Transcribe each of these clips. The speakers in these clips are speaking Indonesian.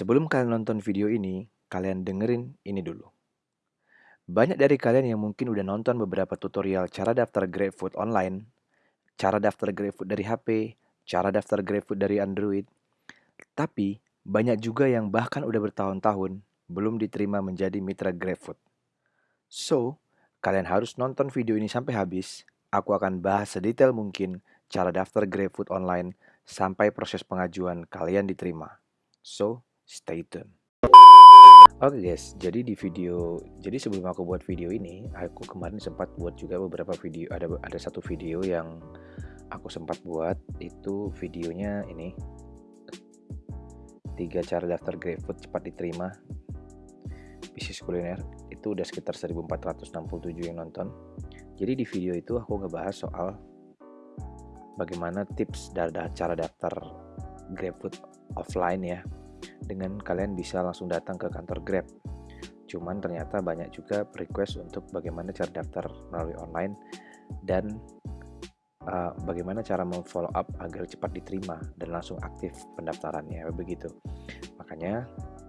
Sebelum kalian nonton video ini, kalian dengerin ini dulu. Banyak dari kalian yang mungkin udah nonton beberapa tutorial cara daftar GrabFood online, cara daftar GrabFood dari HP, cara daftar GrabFood dari Android. Tapi banyak juga yang bahkan udah bertahun-tahun belum diterima menjadi mitra GrabFood. So, kalian harus nonton video ini sampai habis. Aku akan bahas sedetail mungkin cara daftar GrabFood online sampai proses pengajuan kalian diterima. So, stay tune. Oke okay guys, jadi di video, jadi sebelum aku buat video ini, aku kemarin sempat buat juga beberapa video. Ada ada satu video yang aku sempat buat itu videonya ini tiga cara daftar GrabFood cepat diterima bisnis kuliner itu udah sekitar 1467 yang nonton. Jadi di video itu aku ngebahas soal bagaimana tips dari cara daftar GrabFood offline ya dengan kalian bisa langsung datang ke kantor Grab. Cuman ternyata banyak juga request untuk bagaimana cara daftar melalui online dan uh, bagaimana cara memfollow up agar cepat diterima dan langsung aktif pendaftarannya begitu. Makanya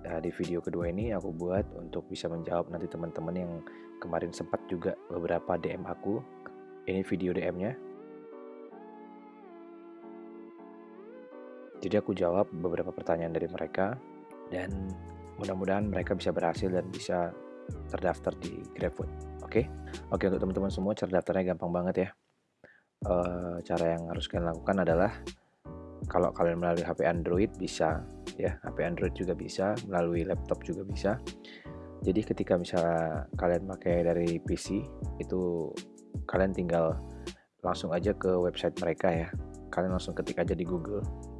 uh, di video kedua ini aku buat untuk bisa menjawab nanti teman-teman yang kemarin sempat juga beberapa DM aku. Ini video DM-nya Jadi aku jawab beberapa pertanyaan dari mereka dan mudah-mudahan mereka bisa berhasil dan bisa terdaftar di GrabFood. Oke, okay? oke okay, untuk teman-teman semua cara daftarnya gampang banget ya. Uh, cara yang harus kalian lakukan adalah kalau kalian melalui HP Android bisa ya, HP Android juga bisa, melalui laptop juga bisa. Jadi ketika misalnya kalian pakai dari PC itu kalian tinggal langsung aja ke website mereka ya. Kalian langsung ketik aja di Google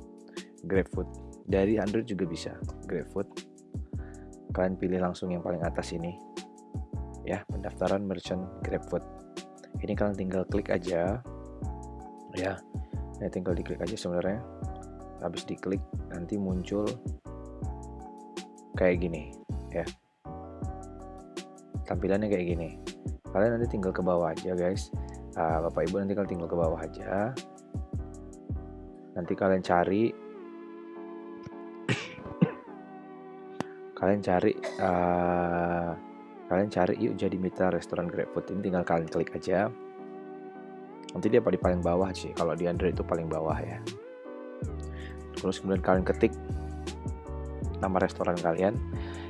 GrabFood. Dari Android juga bisa GrabFood. Kalian pilih langsung yang paling atas ini. Ya, pendaftaran merchant GrabFood. Ini kalian tinggal klik aja. Ya. Ini tinggal diklik aja sebenarnya. Habis diklik nanti muncul kayak gini, ya. Tampilannya kayak gini. Kalian nanti tinggal ke bawah aja, guys. Uh, Bapak Ibu nanti kalian tinggal ke bawah aja. Nanti kalian cari kalian cari uh, kalian cari yuk jadi mitra restoran GrabFood ini tinggal kalian klik aja. Nanti dia di paling bawah sih kalau di Android itu paling bawah ya. Terus kemudian kalian ketik nama restoran kalian.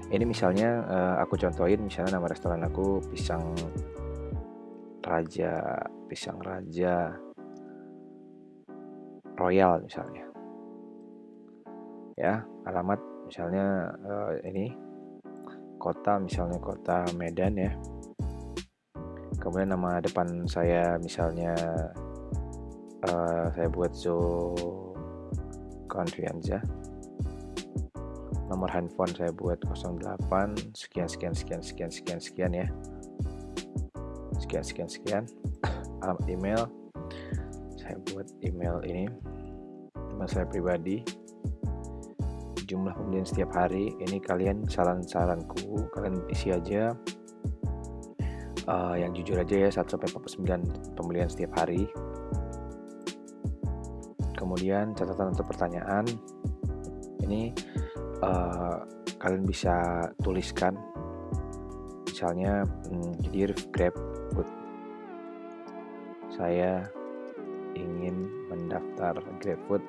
Ini misalnya uh, aku contohin misalnya nama restoran aku pisang raja pisang raja royal misalnya ya alamat misalnya uh, ini kota misalnya kota Medan ya. Kemudian nama depan saya misalnya uh, saya buat Zo Confianza nomor handphone saya buat 08 sekian sekian sekian sekian sekian sekian ya. Sekian sekian sekian. Alamat email. Saya buat email ini email saya pribadi jumlah pembelian setiap hari. Ini kalian saran-saranku kalian isi aja. Uh, yang jujur aja ya 1 sampai 49 pembelian setiap hari. Kemudian catatan atau pertanyaan. Ini uh, kalian bisa tuliskan. Misalnya hmm, dear grab food saya ingin mendaftar GrabFood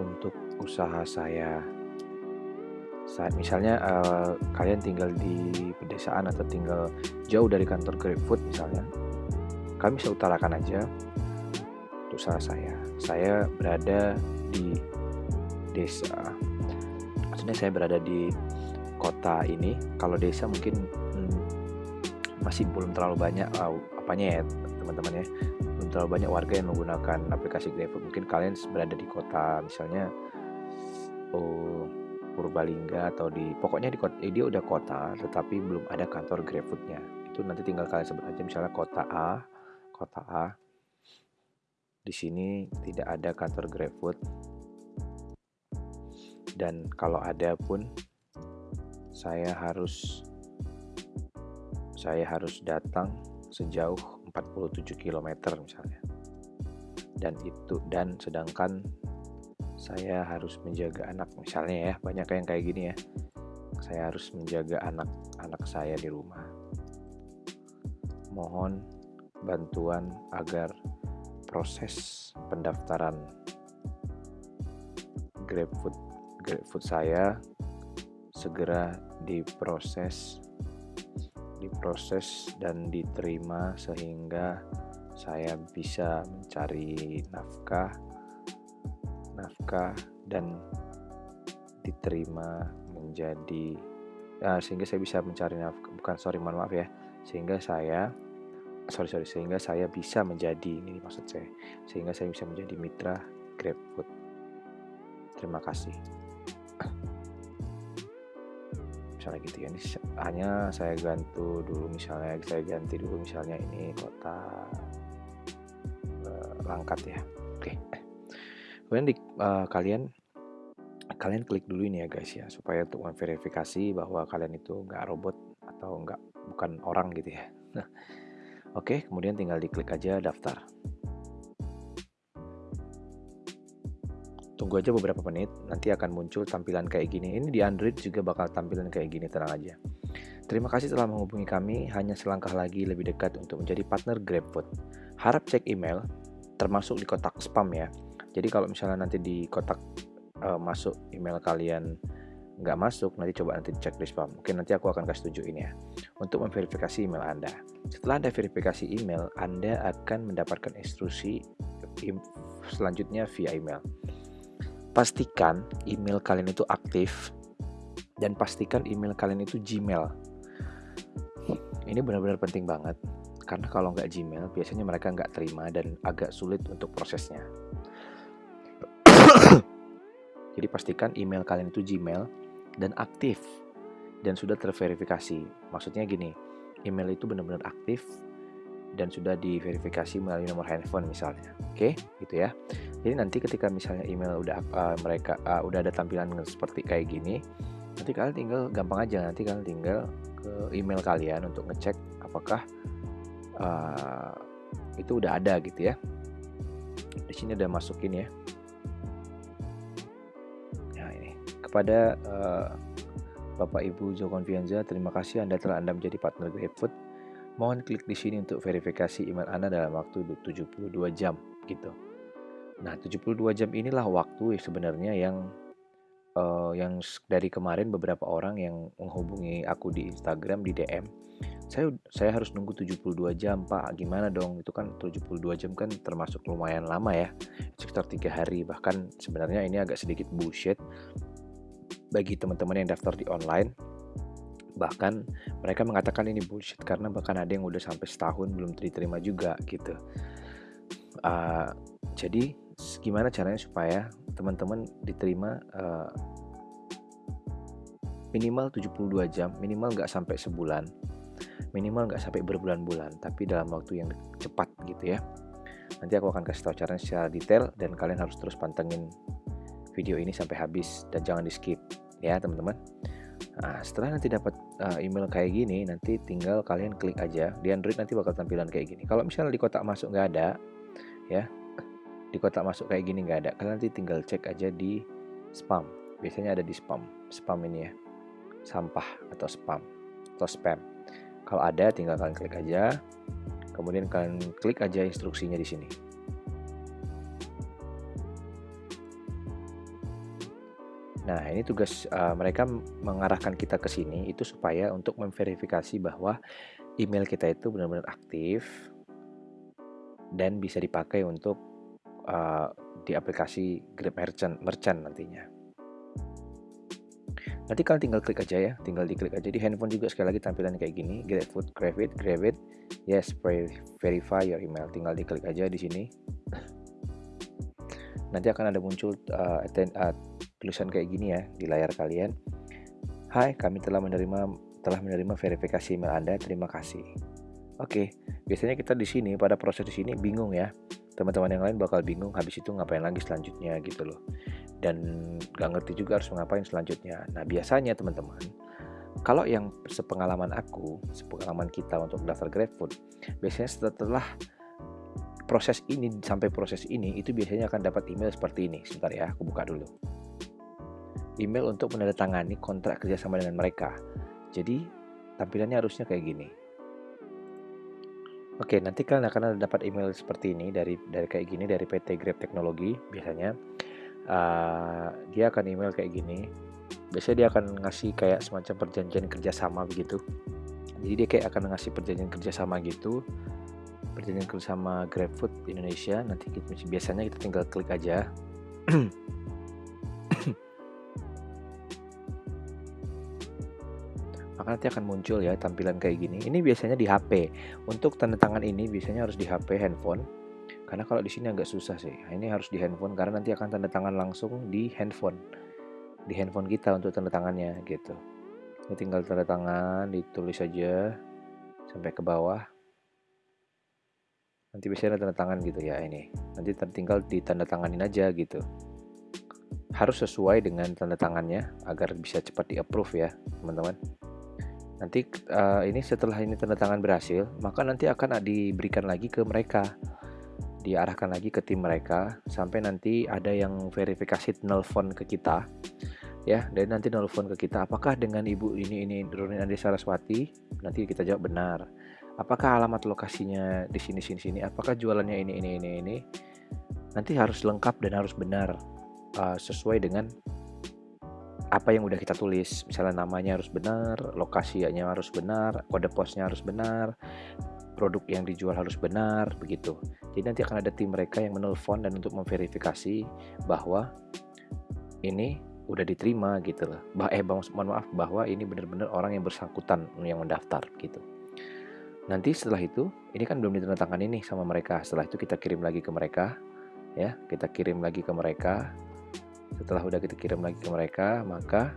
untuk usaha saya. Saat misalnya uh, kalian tinggal di pedesaan atau tinggal jauh dari kantor GrabFood misalnya kami bisa utarakan aja untuk usaha saya. Saya berada di desa. Maksudnya saya berada di kota ini. Kalau desa mungkin hmm, masih belum terlalu banyak uh, apanya ya teman-teman ya. Belum terlalu banyak warga yang menggunakan aplikasi GrabFood. Mungkin kalian berada di kota misalnya oh Purbalingga atau di pokoknya di kota eh, dia udah kota tetapi belum ada kantor GrabFoodnya. Itu nanti tinggal kalian sebut aja misalnya kota A kota A. Di sini tidak ada kantor GrabFood. Dan kalau ada pun saya harus saya harus datang sejauh 47 km misalnya. Dan itu dan sedangkan saya harus menjaga anak misalnya ya banyak yang kayak gini ya. Saya harus menjaga anak-anak saya di rumah. Mohon bantuan agar proses pendaftaran GrabFood GrabFood saya segera diproses diproses dan diterima sehingga saya bisa mencari nafkah nafkah dan diterima menjadi uh, sehingga saya bisa mencari nafkah bukan sorry mohon maaf ya sehingga saya sorry sorry sehingga saya bisa menjadi ini maksud saya sehingga saya bisa menjadi mitra GrabFood terima kasih misalnya gitu ya. Ini hanya saya gantu dulu misalnya saya ganti dulu misalnya ini kota uh, Langkat ya. Oke. Kemudian di, uh, kalian kalian klik dulu ini ya guys ya supaya untuk memverifikasi bahwa kalian itu nggak robot atau nggak bukan orang gitu ya. Oke kemudian tinggal diklik aja daftar Tunggu aja beberapa menit, nanti akan muncul tampilan kayak gini. Ini di Android juga bakal tampilan kayak gini, tenang aja. Terima kasih telah menghubungi kami, hanya selangkah lagi lebih dekat untuk menjadi partner GrabFood. Harap cek email, termasuk di kotak spam ya. Jadi kalau misalnya nanti di kotak uh, masuk email kalian nggak masuk, nanti coba nanti cek di spam. Oke, nanti aku akan kasih tunjukin ya. Untuk memverifikasi email Anda. Setelah Anda verifikasi email, Anda akan mendapatkan instruksi selanjutnya via email pastikan email kalian itu aktif dan pastikan email kalian itu Gmail. Ini benar-benar penting banget karena kalau nggak Gmail biasanya mereka nggak terima dan agak sulit untuk prosesnya. Jadi pastikan email kalian itu Gmail dan aktif dan sudah terverifikasi. Maksudnya gini, email itu benar-benar aktif dan sudah diverifikasi melalui nomor handphone misalnya. Oke, gitu ya. Jadi nanti ketika misalnya email udah uh, mereka uh, udah ada tampilan seperti kayak gini, nanti kalian tinggal gampang aja nanti kalian tinggal ke email kalian untuk ngecek apakah uh, itu udah ada gitu ya. Di sini udah masukin ya. Nah ini kepada uh, Bapak Ibu Jo Confianza, terima kasih Anda telah Anda menjadi partner GrabFood. Mohon klik di sini untuk verifikasi email Anda dalam waktu 72 jam gitu. Nah, 72 jam inilah waktu sebenarnya yang uh, yang dari kemarin beberapa orang yang menghubungi aku di Instagram di DM. Saya saya harus nunggu 72 jam, Pak. Gimana dong? Itu kan 72 jam kan termasuk lumayan lama ya. Sekitar tiga hari. Bahkan sebenarnya ini agak sedikit bullshit bagi teman-teman yang daftar di online. Bahkan mereka mengatakan ini bullshit karena bahkan ada yang udah sampai setahun belum diterima juga gitu. Uh, jadi gimana caranya supaya teman-teman diterima uh, minimal 72 jam, minimal nggak sampai sebulan, minimal nggak sampai berbulan-bulan, tapi dalam waktu yang cepat gitu ya. Nanti aku akan kasih tahu caranya secara detail dan kalian harus terus pantengin video ini sampai habis dan jangan di skip ya teman-teman. Nah, setelah nanti dapat uh, email kayak gini, nanti tinggal kalian klik aja. Di Android nanti bakal tampilan kayak gini. Kalau misalnya di kotak masuk nggak ada, ya di kotak masuk kayak gini nggak ada kalian nanti tinggal cek aja di spam. Biasanya ada di spam spam ini ya. Sampah atau spam atau spam. Kalau ada tinggal kalian klik aja. Kemudian kalian klik aja instruksinya di sini Nah, ini tugas uh, mereka mengarahkan kita ke sini itu supaya untuk memverifikasi bahwa email kita itu benar-benar aktif dan bisa dipakai untuk uh, di aplikasi Grab Merchant, Merchant nantinya. Nanti kalian tinggal klik aja ya, tinggal diklik aja di handphone juga sekali lagi tampilan kayak gini, GrabFood, GrabIt, GrabIt, yes, verify your email, tinggal diklik aja di sini. Nanti akan ada muncul uh, uh, tulisan kayak gini ya di layar kalian. Hai, kami telah menerima telah menerima verifikasi email Anda, terima kasih. Oke, biasanya kita di sini pada proses di sini bingung ya teman-teman yang lain bakal bingung habis itu ngapain lagi selanjutnya gitu loh dan gak ngerti juga harus ngapain selanjutnya nah biasanya teman-teman kalau yang sepengalaman aku sepengalaman kita untuk daftar GrabFood biasanya setelah proses ini sampai proses ini itu biasanya akan dapat email seperti ini. Sebentar ya, aku buka dulu. Email untuk menandatangani kontrak kerjasama dengan mereka. Jadi tampilannya harusnya kayak gini. Oke, nanti kalian akan dapat email seperti ini dari dari kayak gini dari PT Grab Teknologi biasanya. Uh, dia akan email kayak gini. Biasanya dia akan ngasih kayak semacam perjanjian kerjasama begitu. Jadi dia kayak akan ngasih perjanjian kerjasama gitu perjanjian kerjasama GrabFood Indonesia nanti kita, biasanya kita tinggal klik aja maka nanti akan muncul ya tampilan kayak gini. Ini biasanya di HP untuk tanda tangan ini biasanya harus di HP handphone. Karena kalau di sini agak susah sih. Nah, ini harus di handphone karena nanti akan tanda tangan langsung di handphone. Di handphone kita untuk tanda tangannya gitu. Ini tinggal tanda tangan ditulis aja sampai ke bawah. Nanti biasanya tanda tangan gitu ya ini. Nanti tinggal ditanda tanganin aja gitu. Harus sesuai dengan tanda tangannya agar bisa cepat di approve ya teman-teman nanti uh, ini setelah ini tanda tangan berhasil maka nanti akan diberikan lagi ke mereka. Diarahkan lagi ke tim mereka sampai nanti ada yang verifikasi nelfon ke kita. Ya dan nanti nelfon ke kita apakah dengan ibu ini ini Nurin Andi Saraswati? Nanti kita jawab benar. Apakah alamat lokasinya di sini sini sini? Apakah jualannya ini ini ini ini? Nanti harus lengkap dan harus benar uh, sesuai dengan apa yang udah kita tulis. Misalnya namanya harus benar lokasinya harus benar kode posnya harus benar produk yang dijual harus benar begitu. Jadi nanti akan ada tim mereka yang menelpon dan untuk memverifikasi bahwa ini udah diterima gitu loh. Bah eh mohon maaf bahwa ini benar-benar orang yang bersangkutan yang mendaftar gitu. Nanti setelah itu, ini kan belum ditandatangani nih sama mereka. Setelah itu kita kirim lagi ke mereka, ya, kita kirim lagi ke mereka. Setelah udah kita kirim lagi ke mereka, maka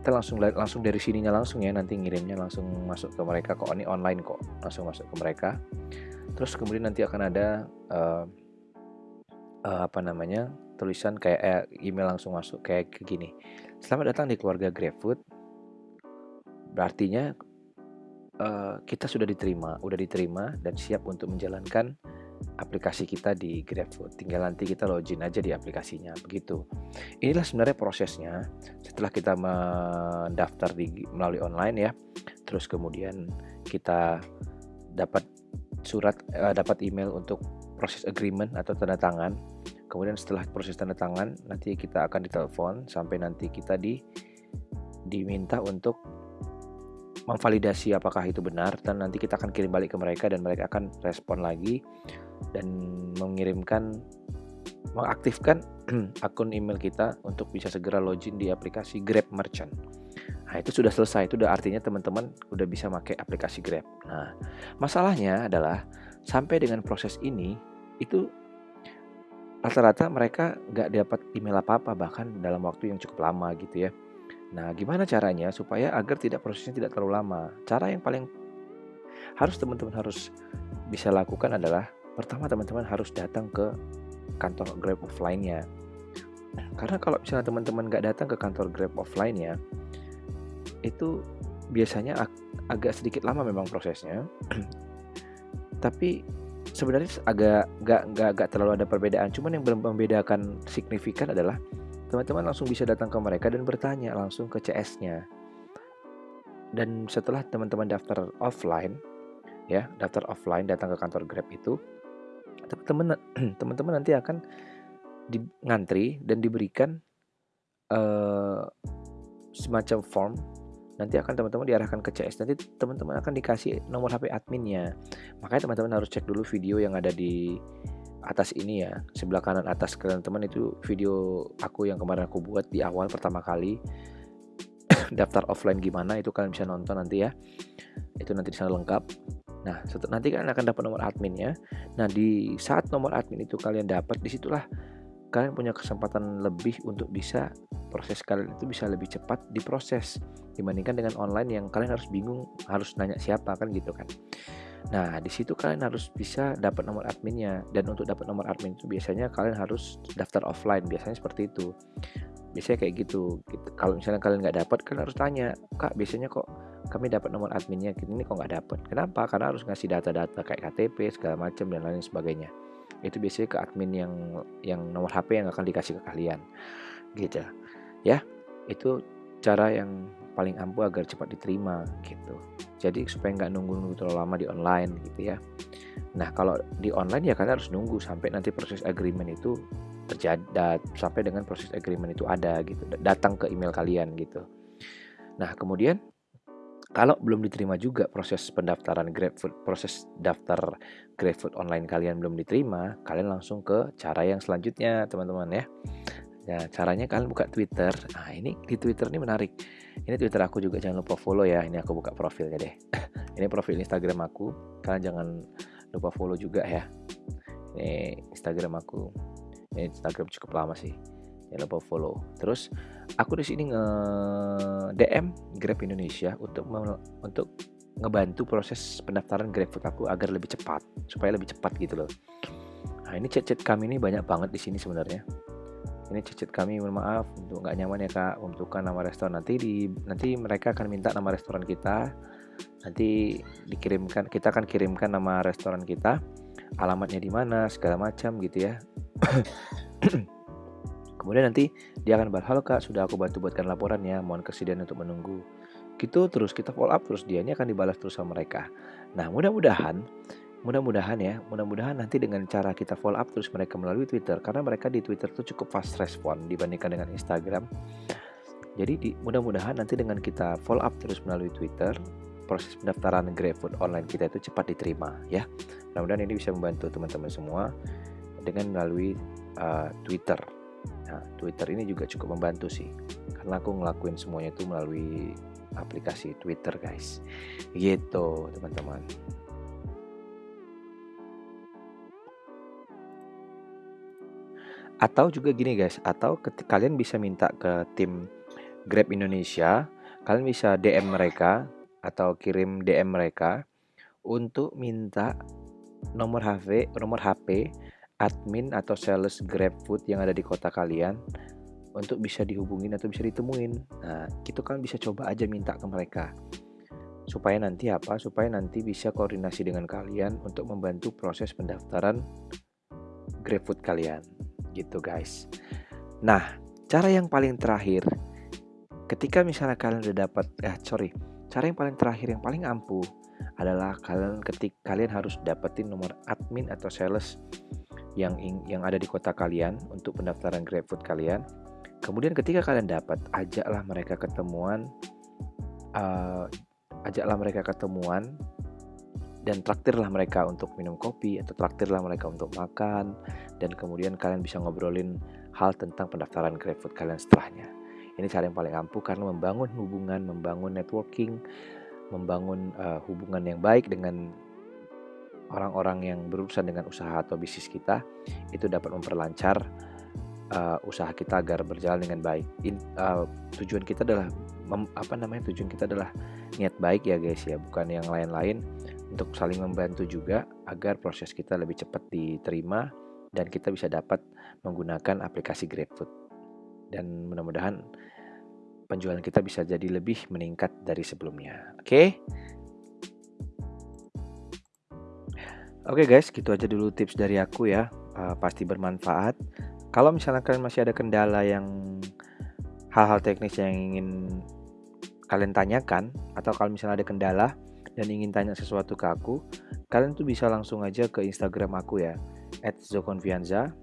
kita langsung langsung dari sininya langsung ya nanti ngirimnya langsung masuk ke mereka kok. Ini online kok langsung masuk ke mereka. Terus kemudian nanti akan ada uh, uh, apa namanya tulisan kayak eh, email langsung masuk kayak gini. Selamat datang di keluarga GrabFood. Berartinya uh, kita sudah diterima, udah diterima dan siap untuk menjalankan aplikasi kita di GrabFood. Tinggal nanti kita login aja di aplikasinya, begitu. Inilah sebenarnya prosesnya. Setelah kita mendaftar di melalui online ya, terus kemudian kita dapat surat, uh, dapat email untuk proses agreement atau tanda tangan. Kemudian setelah proses tanda tangan, nanti kita akan ditelepon sampai nanti kita di diminta untuk memvalidasi apakah itu benar dan nanti kita akan kirim balik ke mereka dan mereka akan respon lagi dan mengirimkan mengaktifkan akun email kita untuk bisa segera login di aplikasi Grab Merchant. Nah, itu sudah selesai. Itu udah artinya teman-teman udah bisa pakai aplikasi Grab. Nah, masalahnya adalah sampai dengan proses ini itu rata-rata mereka nggak dapat email apa-apa bahkan dalam waktu yang cukup lama gitu ya. Nah, gimana caranya supaya agar tidak prosesnya tidak terlalu lama? Cara yang paling harus teman-teman harus bisa lakukan adalah pertama teman-teman harus datang ke kantor Grab offline-nya. Karena kalau misalnya teman-teman nggak datang ke kantor Grab offline-nya, itu biasanya ag agak sedikit lama memang prosesnya. Tapi sebenarnya agak nggak nggak terlalu ada perbedaan. Cuman yang membedakan signifikan adalah teman-teman langsung bisa datang ke mereka dan bertanya langsung ke CS-nya. Dan setelah teman-teman daftar offline, ya daftar offline datang ke kantor Grab itu, teman-teman nanti akan di, ngantri dan diberikan uh, semacam form. Nanti akan teman-teman diarahkan ke CS nanti teman-teman akan dikasih nomor HP adminnya. Makanya teman-teman harus cek dulu video yang ada di atas ini ya sebelah kanan atas kalian teman itu video aku yang kemarin aku buat di awal pertama kali. Daftar offline gimana itu kalian bisa nonton nanti ya. Itu nanti di lengkap. Nah nanti kalian akan dapat nomor adminnya nah di saat nomor admin itu kalian dapat di situlah kalian punya kesempatan lebih untuk bisa proses kalian itu bisa lebih cepat diproses dibandingkan dengan online yang kalian harus bingung harus nanya siapa kan gitu kan Nah, di situ kalian harus bisa dapat nomor adminnya dan untuk dapat nomor admin itu biasanya kalian harus daftar offline, biasanya seperti itu. Biasanya kayak gitu, gitu. Kalau misalnya kalian nggak dapat, kalian harus tanya, "Kak, biasanya kok kami dapat nomor adminnya, ini kok nggak dapat?" Kenapa? Karena harus ngasih data-data kayak KTP segala macam dan lain sebagainya. Itu biasanya ke admin yang yang nomor HP yang akan dikasih ke kalian, gitu. Ya, itu cara yang paling ampuh agar cepat diterima gitu. Jadi supaya nggak nunggu-nunggu terlalu lama di online gitu ya. Nah kalau di online ya kalian harus nunggu sampai nanti proses agreement itu terjadi sampai dengan proses agreement itu ada gitu datang ke email kalian gitu. Nah kemudian kalau belum diterima juga proses pendaftaran GrabFood, proses daftar GrabFood online kalian belum diterima, kalian langsung ke cara yang selanjutnya, teman-teman ya. Nah, caranya kalian buka Twitter. Nah, ini di Twitter ini menarik. Ini Twitter aku juga jangan lupa follow ya. Ini aku buka profilnya deh. ini profil Instagram aku. Kalian jangan lupa follow juga ya. Ini Instagram aku. Ini Instagram cukup lama sih. Jangan lupa follow. Terus aku di sini nge DM Grab Indonesia untuk untuk ngebantu proses pendaftaran GrabFood aku agar lebih cepat, supaya lebih cepat gitu loh. Nah, ini chat-chat kami ini banyak banget di sini sebenarnya ini cicit kami mohon maaf untuk nggak nyaman ya kak untukkan nama restoran. Nanti di nanti mereka akan minta nama restoran kita. Nanti dikirimkan kita akan kirimkan nama restoran kita. Alamatnya di mana segala macam gitu ya. Kemudian nanti dia akan balas halo kak sudah aku bantu buatkan laporan ya mohon kesediaan untuk menunggu. Gitu terus kita follow up terus. Dia ini akan dibalas terus sama mereka. Nah mudah-mudahan Mudah-mudahan ya, mudah-mudahan nanti dengan cara kita follow up terus mereka melalui Twitter karena mereka di Twitter tuh cukup fast respon dibandingkan dengan Instagram. Jadi mudah-mudahan nanti dengan kita follow up terus melalui Twitter, proses pendaftaran GrabFood online kita itu cepat diterima ya. Mudah-mudahan ini bisa membantu teman-teman semua dengan melalui uh, Twitter. Nah, Twitter ini juga cukup membantu sih. Karena aku ngelakuin semuanya itu melalui aplikasi Twitter, guys. Gitu, teman-teman. Atau juga gini guys, atau kalian bisa minta ke tim Grab Indonesia, kalian bisa DM mereka atau kirim DM mereka untuk minta nomor HP, nomor HP admin atau sales GrabFood yang ada di kota kalian untuk bisa dihubungin atau bisa ditemuin. Nah, itu kan bisa coba aja minta ke mereka. Supaya nanti apa? Supaya nanti bisa koordinasi dengan kalian untuk membantu proses pendaftaran GrabFood kalian gitu guys. Nah, cara yang paling terakhir ketika misalnya kalian udah dapat eh sorry, cara yang paling terakhir yang paling ampuh adalah kalian ketik kalian harus dapetin nomor admin atau sales yang yang ada di kota kalian untuk pendaftaran GrabFood kalian. Kemudian ketika kalian dapat, ajaklah mereka ketemuan, uh, ajaklah mereka ketemuan dan traktirlah mereka untuk minum kopi atau traktirlah mereka untuk makan dan kemudian kalian bisa ngobrolin hal tentang pendaftaran GrabFood kalian setelahnya. Ini cara yang paling ampuh karena membangun hubungan, membangun networking, membangun uh, hubungan yang baik dengan orang-orang yang berurusan dengan usaha atau bisnis kita itu dapat memperlancar uh, usaha kita agar berjalan dengan baik. In, uh, tujuan kita adalah apa namanya? Tujuan kita adalah niat baik ya guys ya, bukan yang lain-lain untuk saling membantu juga agar proses kita lebih cepat diterima dan kita bisa dapat menggunakan aplikasi GrabFood. Dan mudah-mudahan penjualan kita bisa jadi lebih meningkat dari sebelumnya. Oke? Okay? Oke okay guys, gitu aja dulu tips dari aku ya. Uh, pasti bermanfaat. Kalau misalnya kalian masih ada kendala yang hal-hal teknis yang ingin kalian tanyakan atau kalau misalnya ada kendala dan ingin tanya sesuatu ke aku, kalian tuh bisa langsung aja ke Instagram aku ya, @zokonfianza,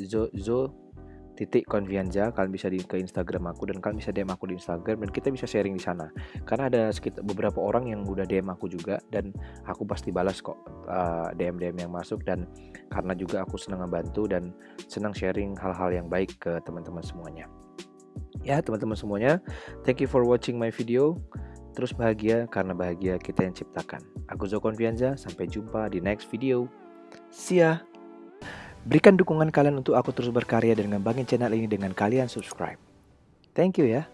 zo, zo titik konfianza kalian bisa di ke Instagram aku dan kalian bisa DM aku di Instagram dan kita bisa sharing di sana. Karena ada sekitar beberapa orang yang udah DM aku juga dan aku pasti balas kok eh, DM DM yang masuk dan karena juga aku senang membantu dan senang sharing hal-hal yang baik ke teman-teman semuanya. Ya teman-teman semuanya thank you for watching my video Terus bahagia karena bahagia kita yang ciptakan. Aku Zoko Konfianza, sampai jumpa di next video. See ya! Berikan dukungan kalian untuk aku terus berkarya dan ngembangin channel ini dengan kalian subscribe. Thank you ya.